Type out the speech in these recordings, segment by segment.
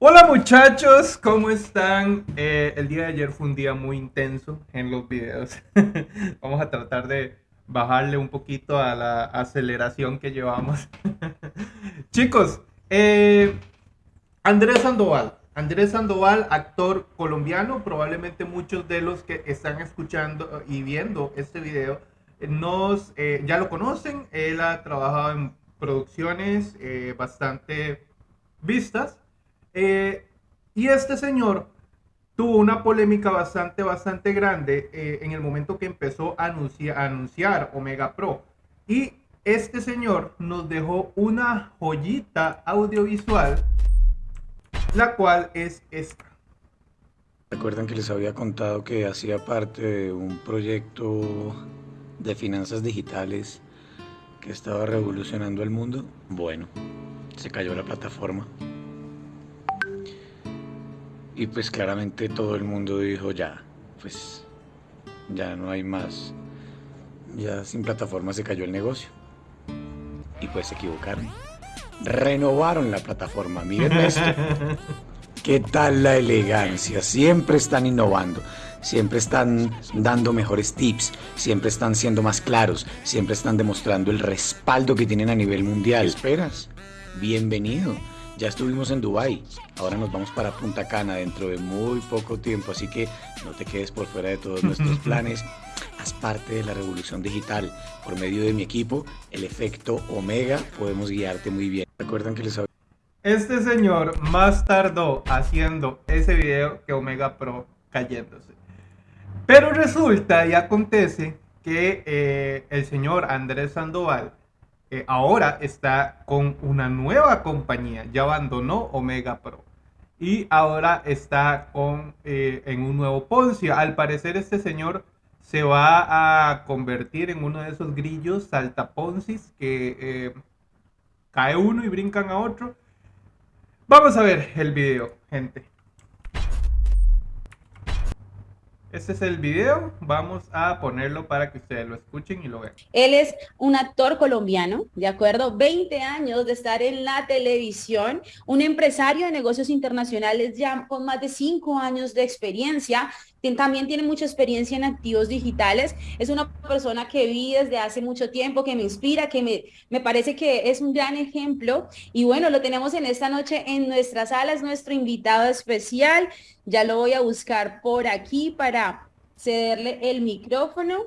Hola muchachos, ¿cómo están? Eh, el día de ayer fue un día muy intenso en los videos. Vamos a tratar de bajarle un poquito a la aceleración que llevamos. Chicos, eh, Andrés Sandoval. Andrés Sandoval, actor colombiano, probablemente muchos de los que están escuchando y viendo este video nos, eh, ya lo conocen. Él ha trabajado en producciones bastante vistas eh, y este señor tuvo una polémica bastante, bastante grande eh, en el momento que empezó a anunciar, a anunciar Omega Pro. Y este señor nos dejó una joyita audiovisual, la cual es esta. Recuerdan que les había contado que hacía parte de un proyecto de finanzas digitales que estaba revolucionando el mundo. Bueno, se cayó la plataforma. Y pues claramente todo el mundo dijo ya, pues ya no hay más. Ya sin plataforma se cayó el negocio. Y pues se equivocaron. Renovaron la plataforma. Miren esto. ¿Qué tal la elegancia? Siempre están innovando, siempre están dando mejores tips, siempre están siendo más claros, siempre están demostrando el respaldo que tienen a nivel mundial. ¿Qué esperas? Bienvenido. Ya estuvimos en Dubai, ahora nos vamos para Punta Cana dentro de muy poco tiempo, así que no te quedes por fuera de todos nuestros planes. Haz parte de la revolución digital. Por medio de mi equipo, el efecto Omega, podemos guiarte muy bien. Recuerden que les Este señor más tardó haciendo ese video que Omega Pro cayéndose. Pero resulta y acontece que eh, el señor Andrés Sandoval eh, ahora está con una nueva compañía, ya abandonó Omega Pro y ahora está con, eh, en un nuevo Poncia. Al parecer este señor se va a convertir en uno de esos grillos saltaponcis que eh, cae uno y brincan a otro. Vamos a ver el video, gente. Este es el video, vamos a ponerlo para que ustedes lo escuchen y lo vean. Él es un actor colombiano, ¿de acuerdo? 20 años de estar en la televisión, un empresario de negocios internacionales ya con más de 5 años de experiencia, también tiene mucha experiencia en activos digitales, es una persona que vi desde hace mucho tiempo, que me inspira, que me, me parece que es un gran ejemplo. Y bueno, lo tenemos en esta noche en nuestra sala, es nuestro invitado especial. Ya lo voy a buscar por aquí para cederle el micrófono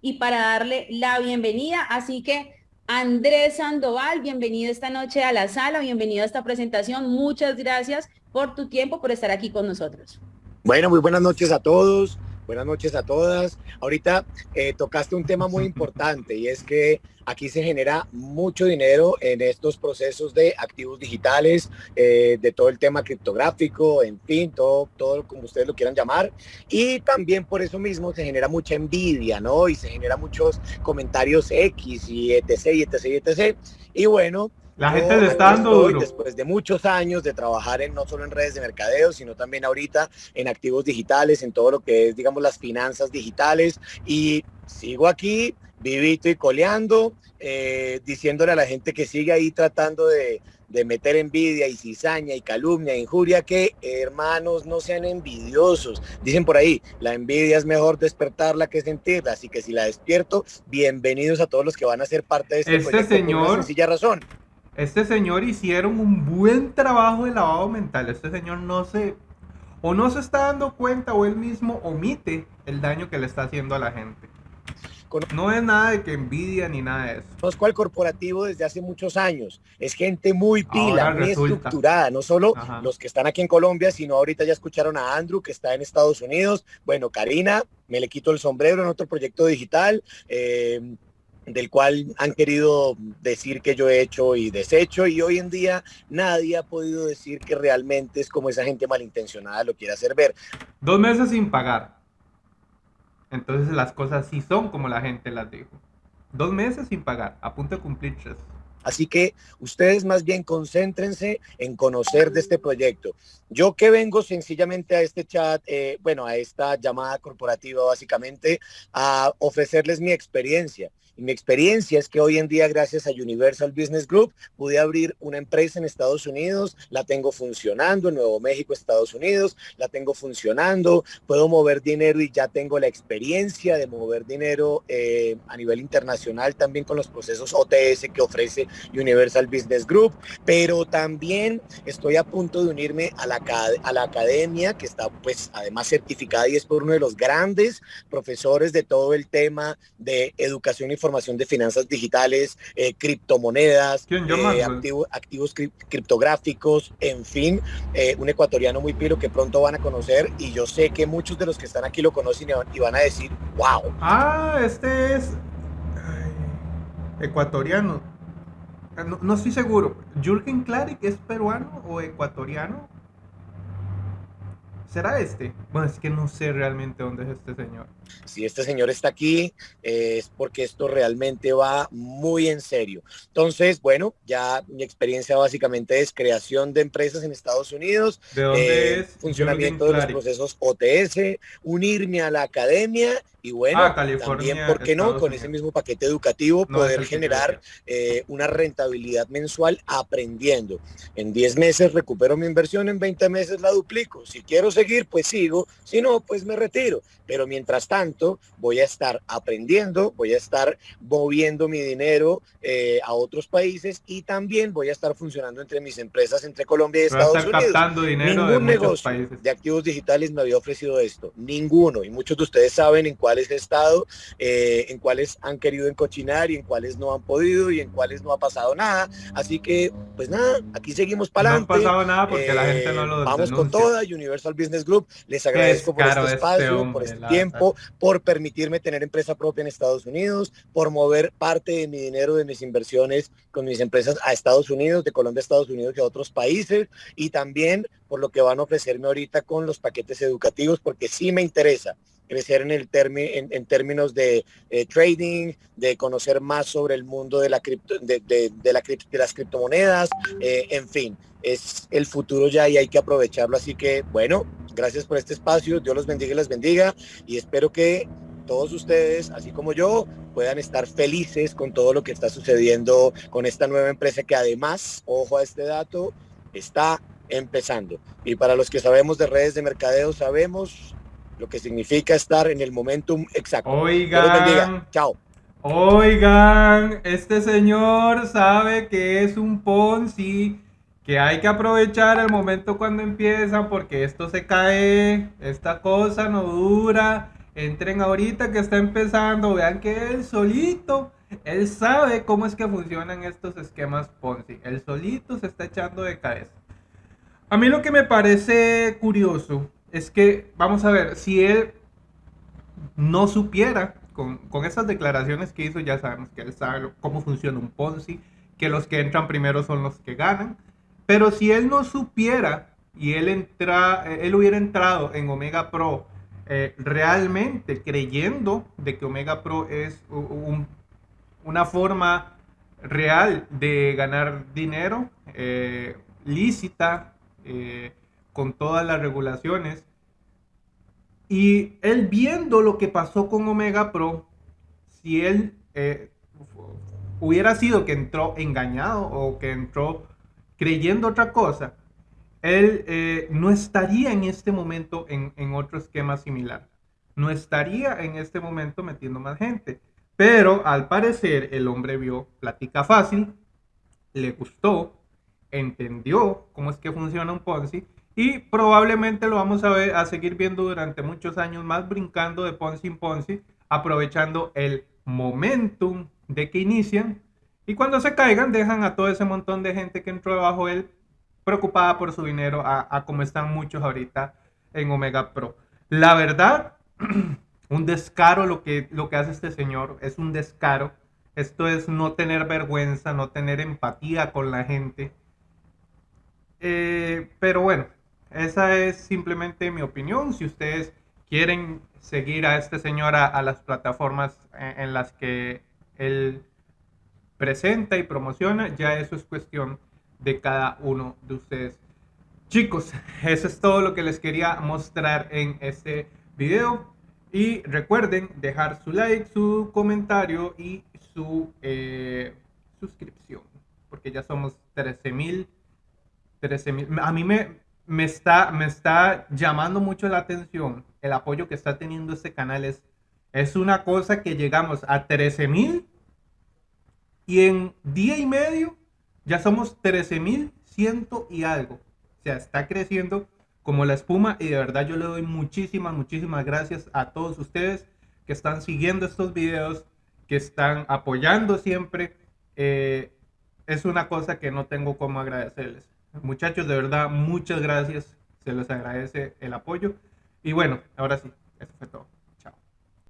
y para darle la bienvenida. Así que Andrés Sandoval, bienvenido esta noche a la sala, bienvenido a esta presentación. Muchas gracias por tu tiempo, por estar aquí con nosotros. Bueno, muy buenas noches a todos, buenas noches a todas. Ahorita eh, tocaste un tema muy importante y es que aquí se genera mucho dinero en estos procesos de activos digitales, eh, de todo el tema criptográfico, en fin, todo, todo como ustedes lo quieran llamar. Y también por eso mismo se genera mucha envidia, ¿no? Y se genera muchos comentarios X y etc, y etc, y etc. Y bueno, la gente le está dando duro. Después de muchos años de trabajar en no solo en redes de mercadeo, sino también ahorita en activos digitales, en todo lo que es, digamos, las finanzas digitales. Y sigo aquí, vivito y coleando, eh, diciéndole a la gente que sigue ahí tratando de, de meter envidia y cizaña y calumnia e injuria que hermanos no sean envidiosos. Dicen por ahí, la envidia es mejor despertarla que sentirla, así que si la despierto, bienvenidos a todos los que van a ser parte de este, este señor, por una sencilla razón. Este señor hicieron un buen trabajo de lavado mental. Este señor no se o no se está dando cuenta o él mismo omite el daño que le está haciendo a la gente. No es nada de que envidia ni nada de eso. Conozco al corporativo desde hace muchos años. Es gente muy pila, muy estructurada. No solo los que están aquí en Colombia, sino ahorita ya escucharon a Andrew, que está en Estados Unidos. Bueno, Karina, me le quito el sombrero en otro proyecto digital. Eh, del cual han querido decir que yo he hecho y deshecho y hoy en día nadie ha podido decir que realmente es como esa gente malintencionada lo quiere hacer ver. Dos meses sin pagar. Entonces las cosas sí son como la gente las dijo. Dos meses sin pagar, a punto de cumplir tres. Así que ustedes más bien concéntrense en conocer de este proyecto. Yo que vengo sencillamente a este chat, eh, bueno, a esta llamada corporativa básicamente, a ofrecerles mi experiencia Y mi experiencia es que hoy en día, gracias a Universal Business Group, pude abrir una empresa en Estados Unidos, la tengo funcionando en Nuevo México, Estados Unidos, la tengo funcionando, puedo mover dinero y ya tengo la experiencia de mover dinero eh, a nivel internacional también con los procesos OTS que ofrece Universal Business Group, pero también estoy a punto de unirme a la, a la academia que está pues además certificada y es por uno de los grandes profesores de todo el tema de educación e información de finanzas digitales, eh, criptomonedas, eh, activos criptográficos, en fin, eh, un ecuatoriano muy piro que pronto van a conocer y yo sé que muchos de los que están aquí lo conocen y van a decir, wow. Ah, este es ecuatoriano. No, no, estoy seguro. ¿Jürgen Klarik es peruano o ecuatoriano? ¿Será este? Bueno, es que no sé realmente dónde es este señor. Si este señor está aquí, eh, es porque esto realmente va muy en serio. Entonces, bueno, ya mi experiencia básicamente es creación de empresas en Estados Unidos, ¿De dónde eh, funcionamiento de los procesos OTS, unirme a la academia y bueno, ah, también, ¿por qué no? Con ese mismo paquete educativo poder generar eh, una rentabilidad mensual aprendiendo. En 10 meses recupero mi inversión, en 20 meses la duplico. Si quiero seguir, pues sigo. Si no, pues me retiro. Pero mientras tanto, voy a estar aprendiendo, voy a estar moviendo mi dinero eh, a otros países y también voy a estar funcionando entre mis empresas entre Colombia y Estados Unidos. Dinero Ningún negocio de activos digitales me había ofrecido esto. Ninguno. Y muchos de ustedes saben en cuál cuáles he estado, eh, en cuáles han querido encochinar y en cuáles no han podido y en cuáles no ha pasado nada. Así que, pues nada, aquí seguimos para adelante. No ha pasado nada porque la gente no lo eh, Vamos con toda, Universal Business Group. Les agradezco por este, este espacio, por este tiempo, por permitirme tener empresa propia en Estados Unidos, por mover parte de mi dinero, de mis inversiones con mis empresas a Estados Unidos, de Colombia a Estados Unidos y a otros países, y también por lo que van a ofrecerme ahorita con los paquetes educativos, porque sí me interesa crecer en, el en, términos de eh, trading, de conocer más sobre el mundo de, la cripto, de, la, de las criptomonedas, eh, en fin, es el futuro ya y hay que aprovecharlo. Así que, bueno, gracias por este espacio, Dios los bendiga y les bendiga y espero que todos ustedes, así como yo, puedan estar felices con todo lo que está sucediendo con esta nueva empresa que además, ojo a este dato, está empezando. Y para los que sabemos de redes de mercadeo, sabemos lo que significa estar en el momentum exacto. Oigan, chao. Oigan, este señor sabe que es un Ponzi, que hay que aprovechar el momento cuando empieza porque esto se cae, esta cosa no dura. Entren ahorita que está empezando, vean que él solito, él sabe cómo es que funcionan estos esquemas Ponzi. Él solito se está echando de cabeza. A mí lo que me parece curioso es que, vamos a ver, si él no supiera, con, con esas declaraciones que hizo, ya sabemos que él sabe cómo funciona un Ponzi, que los que entran primero son los que ganan, pero si él no supiera y él, entra, él hubiera entrado en Omega Pro eh, realmente creyendo de que Omega Pro es una forma real de ganar dinero, eh, lícita, eh, con todas las regulaciones. Y él viendo lo que pasó con Omega Pro, si él eh, hubiera sido que entró engañado o que entró creyendo otra cosa, él eh, no estaría en este momento en, en, otro esquema similar. No estaría en este momento metiendo más gente. Pero al parecer el hombre vio plática fácil, le gustó, entendió cómo es que funciona un Ponzi y probablemente lo vamos a, ver, a seguir viendo durante muchos años más, brincando de Ponzi en Ponzi, aprovechando el momentum de que inician. Y cuando se caigan, dejan a todo ese montón de gente que entró debajo él preocupada por su dinero, a, como están muchos ahorita en Omega Pro. La verdad, un descaro lo que, lo que hace este señor, es un descaro. Esto es no tener vergüenza, no tener empatía con la gente. Eh, pero bueno, esa es simplemente mi opinión. Si ustedes quieren seguir a este señor a, las plataformas en, las que él presenta y promociona, ya eso es cuestión de cada uno de ustedes. Chicos, eso es todo lo que les quería mostrar en este video. Y recuerden dejar su like, su comentario y su eh, suscripción, porque ya somos 13 mil. 13 mil. A mí me, me, está, me está llamando mucho la atención el apoyo que está teniendo este canal. Es, es una cosa que llegamos a 13 mil y en día y medio ya somos 13 mil ciento y algo. O sea, está creciendo como la espuma y de verdad yo le doy muchísimas, muchísimas gracias a todos ustedes que están siguiendo estos videos, que están apoyando siempre. Eh, es una cosa que no tengo como agradecerles. Muchachos, de verdad, muchas gracias. Se les agradece el apoyo. Y bueno, ahora sí, eso fue todo.